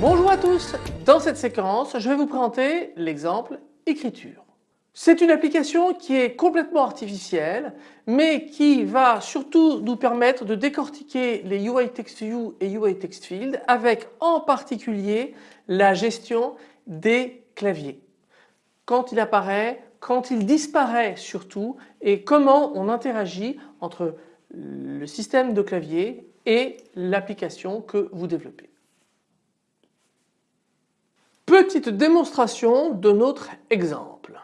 Bonjour à tous, dans cette séquence je vais vous présenter l'exemple écriture. C'est une application qui est complètement artificielle mais qui va surtout nous permettre de décortiquer les UI Text View et UI Text Field avec en particulier la gestion des claviers. Quand il apparaît, quand il disparaît surtout et comment on interagit entre le système de clavier et l'application que vous développez. Petite démonstration de notre exemple.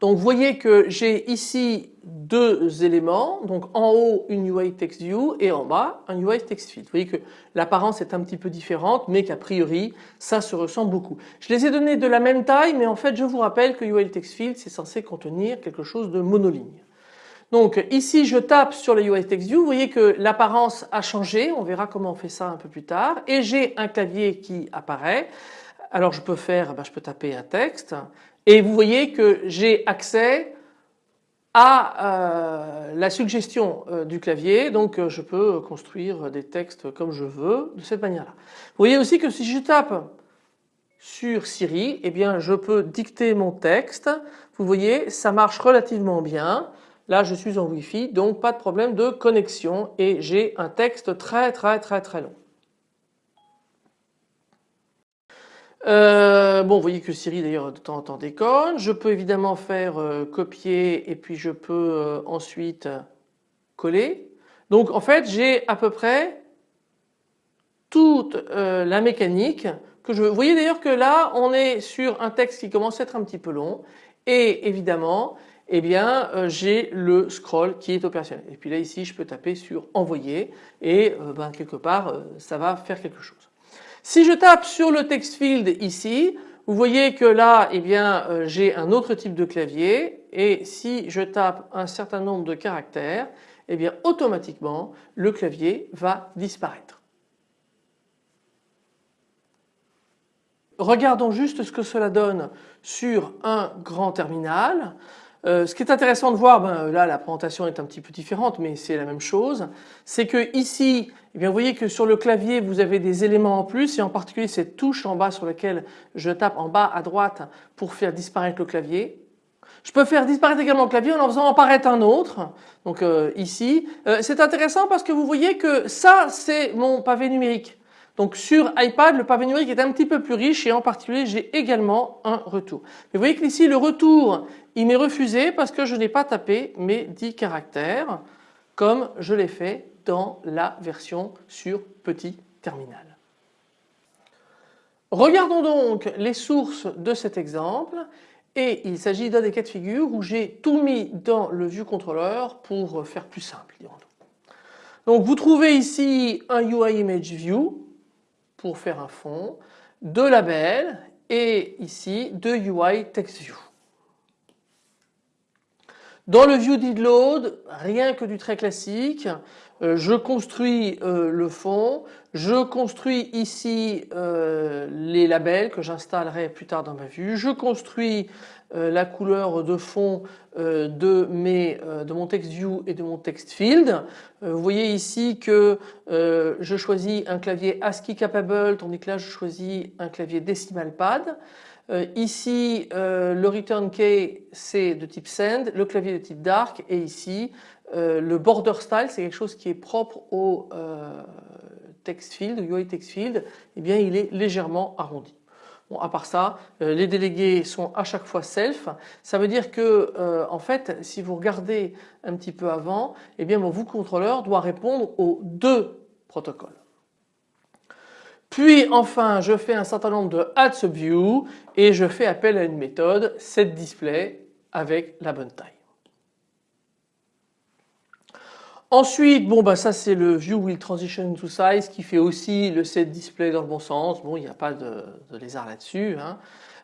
Donc vous voyez que j'ai ici deux éléments, donc en haut une UI Text View et en bas un UI Text Field. Vous voyez que l'apparence est un petit peu différente mais qu'a priori ça se ressemble beaucoup. Je les ai donnés de la même taille mais en fait je vous rappelle que UI Text Field c'est censé contenir quelque chose de monoligne. Donc ici je tape sur le UI Text View, vous voyez que l'apparence a changé, on verra comment on fait ça un peu plus tard et j'ai un clavier qui apparaît. Alors je peux faire, ben, je peux taper un texte et vous voyez que j'ai accès à euh, la suggestion euh, du clavier donc euh, je peux construire des textes comme je veux de cette manière là. Vous voyez aussi que si je tape sur Siri eh bien je peux dicter mon texte vous voyez ça marche relativement bien Là je suis en Wi-Fi donc pas de problème de connexion et j'ai un texte très très très très long. Euh, bon vous voyez que Siri d'ailleurs de temps en temps déconne. Je peux évidemment faire euh, copier et puis je peux euh, ensuite coller. Donc en fait j'ai à peu près toute la mécanique que je veux. Vous voyez d'ailleurs que là on est sur un texte qui commence à être un petit peu long et évidemment eh bien euh, j'ai le scroll qui est opérationnel. Et puis là ici je peux taper sur envoyer et euh, ben, quelque part euh, ça va faire quelque chose. Si je tape sur le text field ici, vous voyez que là eh bien j'ai un autre type de clavier et si je tape un certain nombre de caractères, eh bien automatiquement le clavier va disparaître. Regardons juste ce que cela donne sur un grand terminal. Euh, ce qui est intéressant de voir, ben, là la présentation est un petit peu différente mais c'est la même chose, c'est que ici, eh bien, vous voyez que sur le clavier vous avez des éléments en plus et en particulier cette touche en bas sur laquelle je tape en bas à droite pour faire disparaître le clavier. Je peux faire disparaître également le clavier en en faisant apparaître un autre, donc euh, ici. Euh, c'est intéressant parce que vous voyez que ça c'est mon pavé numérique. Donc sur iPad, le pavé numérique est un petit peu plus riche et en particulier j'ai également un retour. Mais vous voyez que ici le retour il m'est refusé parce que je n'ai pas tapé mes 10 caractères comme je l'ai fait dans la version sur petit terminal. Regardons donc les sources de cet exemple et il s'agit d'un des cas de figure où j'ai tout mis dans le view controller pour faire plus simple. Donc vous trouvez ici un UI image view pour faire un fond, deux labels et ici deux UI text view. Dans le view did rien que du très classique, euh, je construis euh, le fond, je construis ici euh, les labels que j'installerai plus tard dans ma vue, je construis la couleur de fond de, mes, de mon text view et de mon text field. vous voyez ici que je choisis un clavier ASCII capable tandis que là je choisis un clavier decimal pad. ici le return key c'est de type send, le clavier de type dark et ici euh, le border style c'est quelque chose qui est propre au euh, text field, UI text field, eh bien il est légèrement arrondi. À part ça, euh, les délégués sont à chaque fois self. Ça veut dire que en fait, si vous regardez un petit peu avant, eh bien mon vous contrôleur doit répondre aux deux protocoles. Puis enfin, je fais un certain nombre de add subview et je fais appel à une méthode setDisplay avec la bonne taille. Ensuite, bon bah ça c'est le View Will Transition to Size qui fait aussi le set display dans le bon sens. Bon il n'y a pas de, lézard là-dessus. Hein.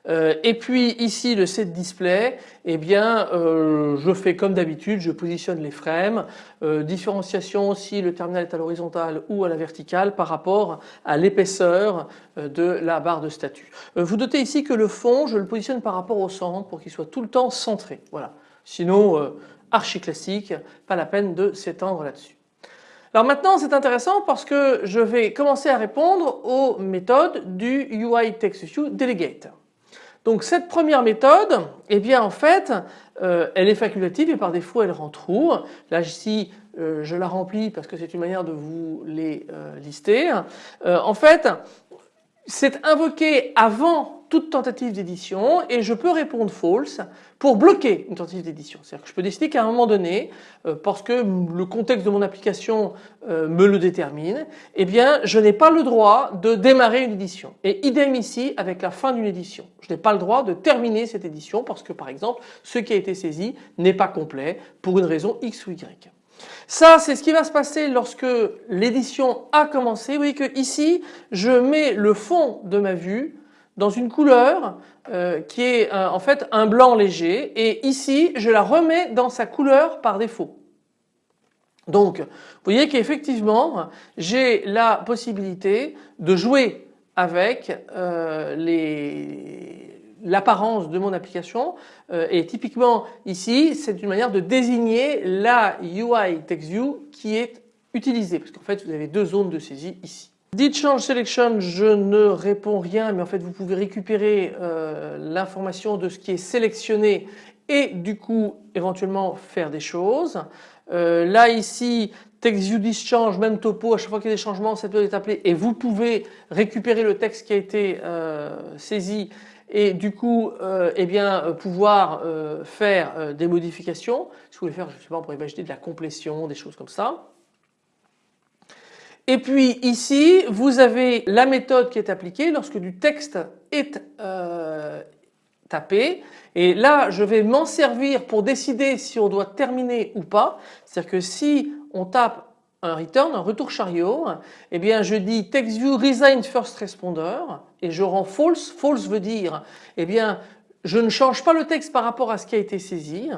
Euh, et puis ici le set display, eh bien euh, je fais comme d'habitude, je positionne les frames, euh, différenciation si le terminal est à l'horizontale ou à la verticale par rapport à l'épaisseur de la barre de statut. vous notez ici que le fond je le positionne par rapport au centre pour qu'il soit tout le temps centré. Voilà. Sinon archi classique, pas la peine de s'étendre là-dessus. Alors maintenant c'est intéressant parce que je vais commencer à répondre aux méthodes du UI TextView Delegate. Donc cette première méthode, eh bien en fait, euh, elle est facultative et par défaut elle rend true. Là ici, euh, je la remplis parce que c'est une manière de vous les euh, lister. en fait, c'est invoqué avant toute tentative d'édition et je peux répondre false pour bloquer une tentative d'édition. C'est-à-dire que je peux décider qu'à un moment donné, euh, parce que le contexte de mon application euh, me le détermine, eh bien je n'ai pas le droit de démarrer une édition. Et idem ici avec la fin d'une édition. Je n'ai pas le droit de terminer cette édition parce que par exemple ce qui a été saisi n'est pas complet pour une raison X ou Y. Ça c'est ce qui va se passer lorsque l'édition a commencé. Vous voyez que ici je mets le fond de ma vue dans une couleur euh, qui est euh, en fait un blanc léger et ici je la remets dans sa couleur par défaut. Donc vous voyez qu'effectivement j'ai la possibilité de jouer avec euh, l'apparence de mon application et typiquement ici c'est une manière de désigner la UI TextView qui est utilisée parce qu'en fait vous avez deux zones de saisie ici. Dit change selection, je ne réponds rien mais en fait vous pouvez récupérer euh, l'information de ce qui est sélectionné et du coup éventuellement faire des choses. Euh, là ici text view discharge, même topo, à chaque fois qu'il y a des changements cette méthode est appelée et vous pouvez récupérer le texte qui a été euh, saisi et du coup eh bien pouvoir faire des modifications. Si vous voulez faire je sais pas pour imaginer de la complétion, des choses comme ça. Et puis ici, vous avez la méthode qui est appliquée lorsque du texte est euh, tapé. Et là, je vais m'en servir pour décider si on doit terminer ou pas. C'est-à-dire que si on tape un return, un retour chariot, eh bien je dis TextView resign first responder et je rends false. False veut dire eh bien je ne change pas le texte par rapport à ce qui a été saisi.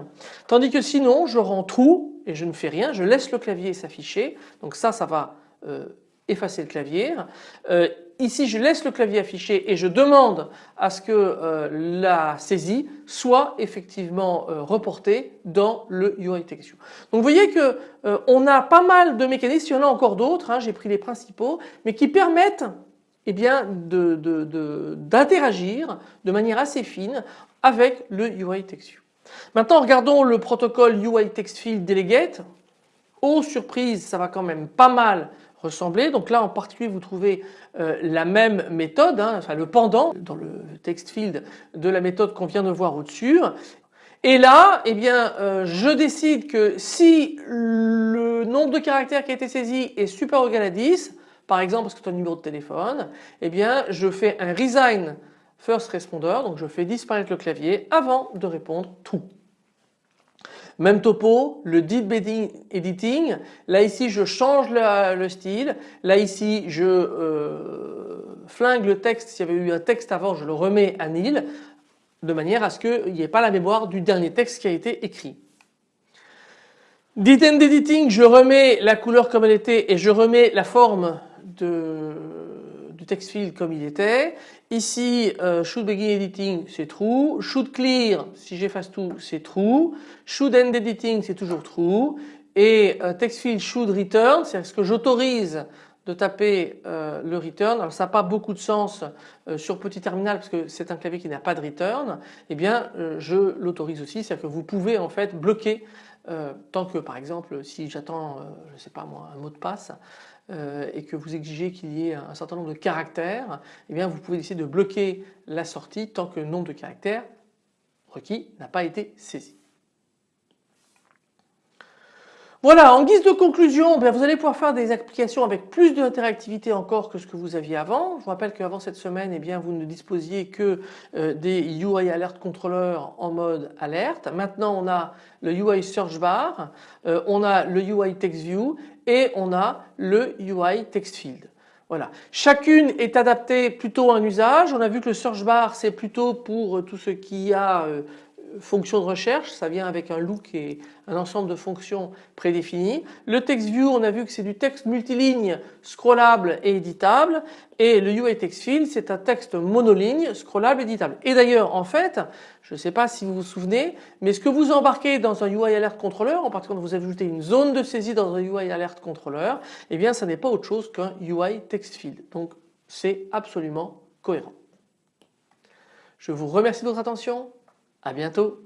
Tandis que sinon je rends true et je ne fais rien, je laisse le clavier s'afficher. Donc ça, ça va effacer le clavier. Euh, ici je laisse le clavier affiché et je demande à ce que euh, la saisie soit effectivement reportée dans le UI TextView. Donc vous voyez que on a pas mal de mécanismes, il y en a encore d'autres, hein, j'ai pris les principaux, mais qui permettent eh bien d'interagir de, de manière assez fine avec le UI TextView. Maintenant regardons le protocole UI TextField Delegate. Oh surprise, ça va quand même pas mal ressembler. Donc là en particulier vous trouvez euh, la même méthode, hein, enfin le pendant dans le text field de la méthode qu'on vient de voir au-dessus. Et là, eh bien, euh, je décide que si le nombre de caractères qui a été saisi est supérieur ou égal à 10, par exemple parce que c'est un numéro de téléphone, eh bien, je fais un resign first responder, donc je fais disparaître le clavier avant de répondre tout. Même topo, le deep editing, là ici je change le, style, là ici je euh, flingue le texte, s'il y avait eu un texte avant je le remets à nil de manière à ce qu'il n'y ait pas la mémoire du dernier texte qui a été écrit. Dit end editing, je remets la couleur comme elle était et je remets la forme de, text field comme il était. Ici, euh, should begin editing, c'est true. Should clear, si j'efface tout, c'est true. Should end editing, c'est toujours true. Et euh, text field should return, c'est ce que j'autorise de taper euh, le return. Alors ça n'a pas beaucoup de sens sur petit terminal parce que c'est un clavier qui n'a pas de return. Eh bien, je l'autorise aussi, c'est-à-dire que vous pouvez en fait bloquer tant que par exemple si j'attends, je ne sais pas moi, un mot de passe, euh, et que vous exigez qu'il y ait un certain nombre de caractères, eh vous pouvez décider de bloquer la sortie tant que le nombre de caractères requis n'a pas été saisi. Voilà, en guise de conclusion, ben, vous allez pouvoir faire des applications avec plus d'interactivité encore que ce que vous aviez avant. Je vous rappelle qu'avant cette semaine, eh vous ne disposiez que euh, des UI Alert Controller en mode alerte. Maintenant, on a le UI Search Bar, euh, on a le UI Text View et on a le UI Text Field. Voilà. Chacune est adaptée plutôt à un usage. On a vu que le search bar c'est plutôt pour tout ce qui a euh, fonction de recherche, ça vient avec un look et un ensemble de fonctions prédéfinies. Le text view, on a vu que c'est du texte multiligne, scrollable et éditable. Et le UI text field, c'est un texte monoligne, scrollable, et éditable. Et d'ailleurs, en fait, je ne sais pas si vous vous souvenez, mais ce que vous embarquez dans un UI alert controller, en particulier quand vous ajoutez une zone de saisie dans un UI alert controller, eh bien, ça n'est pas autre chose qu'un UI text field. Donc, c'est absolument cohérent. Je vous remercie de votre attention. À bientôt.